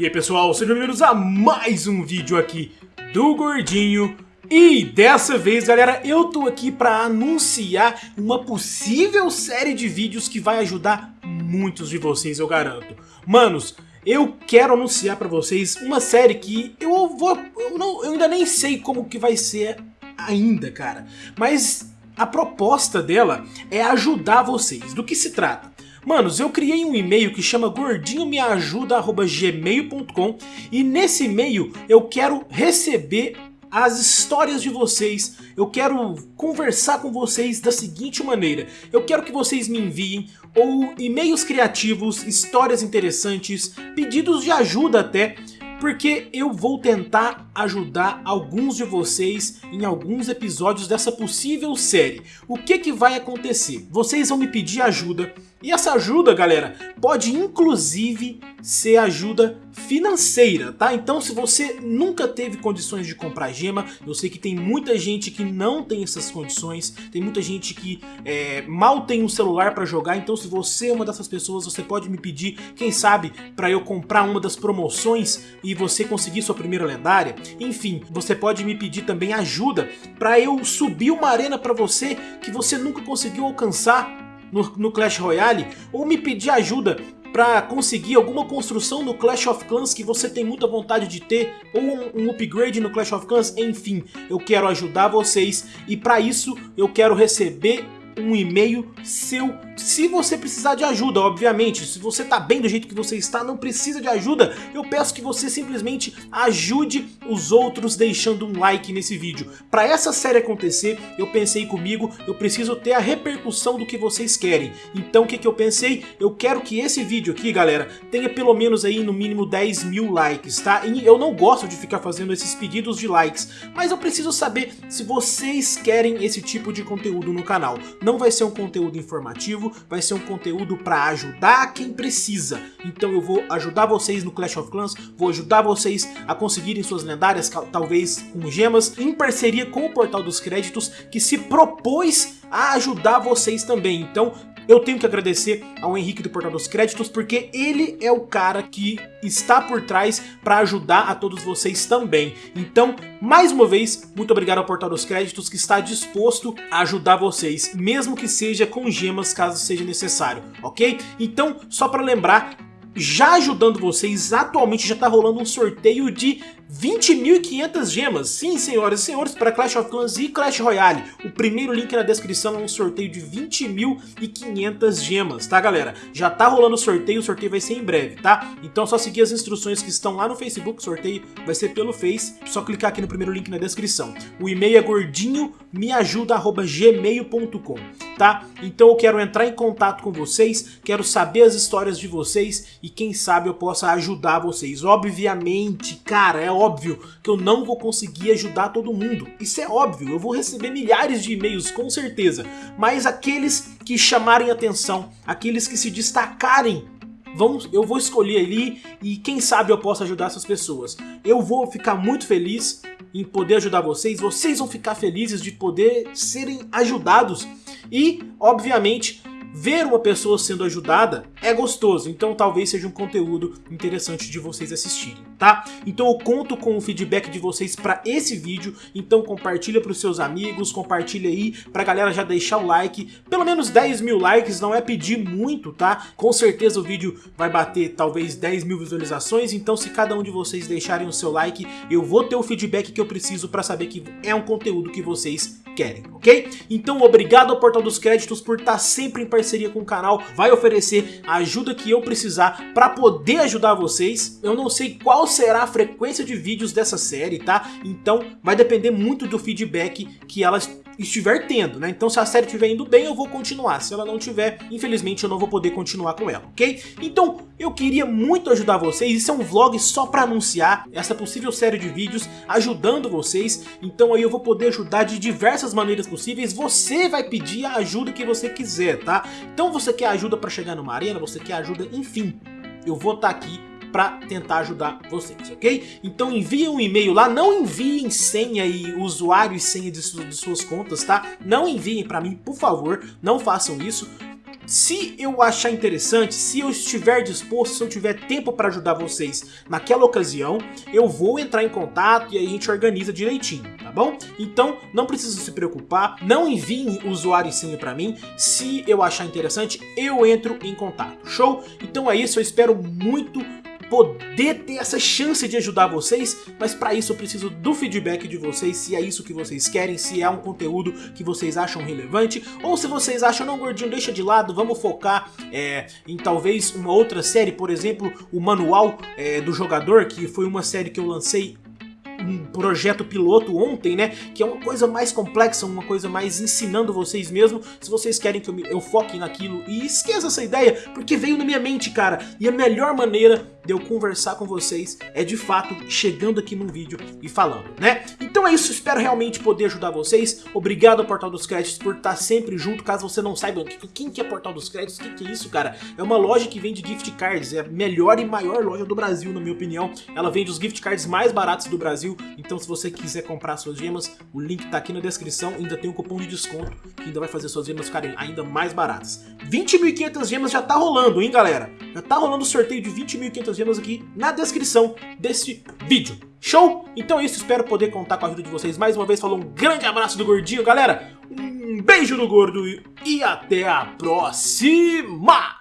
E aí pessoal, sejam bem-vindos a mais um vídeo aqui do Gordinho e dessa vez, galera, eu tô aqui para anunciar uma possível série de vídeos que vai ajudar muitos de vocês, eu garanto. Manos, eu quero anunciar para vocês uma série que eu vou... Eu, não, eu ainda nem sei como que vai ser ainda, cara. Mas a proposta dela é ajudar vocês. Do que se trata? Manos, eu criei um e-mail que chama gordinhomeajuda.gmail.com e nesse e-mail eu quero receber as histórias de vocês, eu quero conversar com vocês da seguinte maneira. Eu quero que vocês me enviem ou e-mails criativos, histórias interessantes, pedidos de ajuda até, porque eu vou tentar ajudar alguns de vocês em alguns episódios dessa possível série. O que que vai acontecer? Vocês vão me pedir ajuda e essa ajuda, galera, pode inclusive ser ajuda financeira, tá? Então se você nunca teve condições de comprar gema, eu sei que tem muita gente que não tem essas condições, tem muita gente que é, mal tem um celular para jogar, então se você é uma dessas pessoas, você pode me pedir, quem sabe, para eu comprar uma das promoções e você conseguir sua primeira lendária. Enfim, você pode me pedir também ajuda para eu subir uma arena para você que você nunca conseguiu alcançar no, no Clash Royale ou me pedir ajuda para conseguir alguma construção no Clash of Clans que você tem muita vontade de ter, ou um, um, upgrade no Clash of Clans, enfim, eu quero ajudar vocês e para isso eu quero receber um e-mail seu se você precisar de ajuda, obviamente. Se você tá bem do jeito que você está, não precisa de ajuda, eu peço que você simplesmente ajude os outros deixando um like nesse vídeo. Para essa série acontecer, eu pensei comigo, eu preciso ter a repercussão do que vocês querem. Então o que, que eu pensei? Eu quero que esse vídeo aqui, galera, tenha pelo menos aí no mínimo 10 mil likes, tá? E eu não gosto de ficar fazendo esses pedidos de likes, mas eu preciso saber se vocês querem esse tipo de conteúdo no canal. Não vai ser um conteúdo informativo, vai ser um conteúdo para ajudar quem precisa. Então eu vou ajudar vocês no Clash of Clans, vou ajudar vocês a conseguirem suas lendárias, talvez com gemas, em parceria com o Portal dos Créditos, que se propôs a ajudar vocês também. Então eu tenho que agradecer ao Henrique do Portal dos Créditos, porque ele é o cara que está por trás para ajudar a todos vocês também. Então, mais uma vez, muito obrigado ao Portal dos Créditos que está disposto a ajudar vocês, mesmo que seja com gemas caso seja necessário, ok? Então, só para lembrar, já ajudando vocês, atualmente já está rolando um sorteio de 20.500 gemas, sim senhoras e senhores, para Clash of Clans e Clash Royale. O primeiro link na descrição é um sorteio de 20.500 gemas, tá galera? Já tá rolando o sorteio, o sorteio vai ser em breve, tá? Então é só seguir as instruções que estão lá no Facebook, o sorteio vai ser pelo Face, só clicar aqui no primeiro link na descrição. O e-mail é gordinhomeajuda.gmail.com, tá? Então eu quero entrar em contato com vocês, quero saber as histórias de vocês e quem sabe eu possa ajudar vocês. Obviamente, cara, é óbvio que eu não vou conseguir ajudar todo mundo. Isso é óbvio, eu vou receber milhares de e-mails com certeza. Mas aqueles que chamarem atenção, aqueles que se destacarem eu vou escolher ali e quem sabe eu posso ajudar essas pessoas. Eu vou ficar muito feliz em poder ajudar vocês, vocês vão ficar felizes de poder serem ajudados e, obviamente, ver uma pessoa sendo ajudada é gostoso, então talvez seja um conteúdo interessante de vocês assistirem, tá? Então eu conto com o feedback de vocês para esse vídeo, então compartilha para os seus amigos, compartilha aí pra galera já deixar o like, pelo menos 10 mil likes, não é pedir muito, tá? Com certeza o vídeo vai bater talvez 10 mil visualizações, então se cada um de vocês deixarem o seu like, eu vou ter o feedback que eu preciso para saber que é um conteúdo que vocês querem, ok? Então obrigado ao Portal dos Créditos por estar sempre em parceria com o canal, vai oferecer a ajuda que eu precisar para poder ajudar vocês. Eu não sei qual será a frequência de vídeos dessa série, tá? Então vai depender muito do feedback que elas estiver tendo, né? Então se a série estiver indo bem, eu vou continuar. Se ela não tiver, infelizmente eu não vou poder continuar com ela, ok? Então eu queria muito ajudar vocês, isso é um vlog só para anunciar essa possível série de vídeos ajudando vocês. Então aí eu vou poder ajudar de diversas maneiras possíveis. Você vai pedir a ajuda que você quiser, tá? Então você quer ajuda para chegar numa arena, você quer ajuda, enfim. Eu vou estar tá aqui para tentar ajudar vocês, ok? Então envie um e-mail lá, não enviem senha e usuário e senha de, de suas contas, tá? Não enviem para mim, por favor, não façam isso. Se eu achar interessante, se eu estiver disposto, se eu tiver tempo para ajudar vocês naquela ocasião, eu vou entrar em contato e aí a gente organiza direitinho, tá bom? Então não precisa se preocupar, não enviem usuário e senha para mim, se eu achar interessante, eu entro em contato, show? Então é isso, eu espero muito poder ter essa chance de ajudar vocês, mas para isso eu preciso do feedback de vocês, se é isso que vocês querem, se é um conteúdo que vocês acham relevante, ou se vocês acham, não gordinho, deixa de lado, vamos focar é, em talvez uma outra série, por exemplo, o Manual é, do Jogador, que foi uma série que eu lancei um projeto piloto ontem, né? Que é uma coisa mais complexa, uma coisa mais ensinando vocês mesmo. Se vocês querem que eu, me, eu foque naquilo e esqueça essa ideia, porque veio na minha mente, cara. E a melhor maneira de eu conversar com vocês é de fato chegando aqui num vídeo e falando, né? Então é isso, espero realmente poder ajudar vocês. Obrigado ao Portal dos Créditos por estar sempre junto, caso você não saiba quem que é Portal dos Créditos, o que, que é isso, cara? É uma loja que vende gift cards, é a melhor e maior loja do Brasil, na minha opinião. Ela vende os gift cards mais baratos do Brasil, então se você quiser comprar suas gemas, o link tá aqui na descrição, ainda tem um cupom de desconto que ainda vai fazer suas gemas ficarem ainda mais baratas. 20.500 gemas já tá rolando, hein, galera? Já tá rolando o sorteio de 20.500 gemas aqui na descrição desse vídeo. Show? Então é isso, espero poder contar com a ajuda de vocês mais uma vez. Falou um grande abraço do Gordinho, galera. Um beijo do Gordo e até a próxima!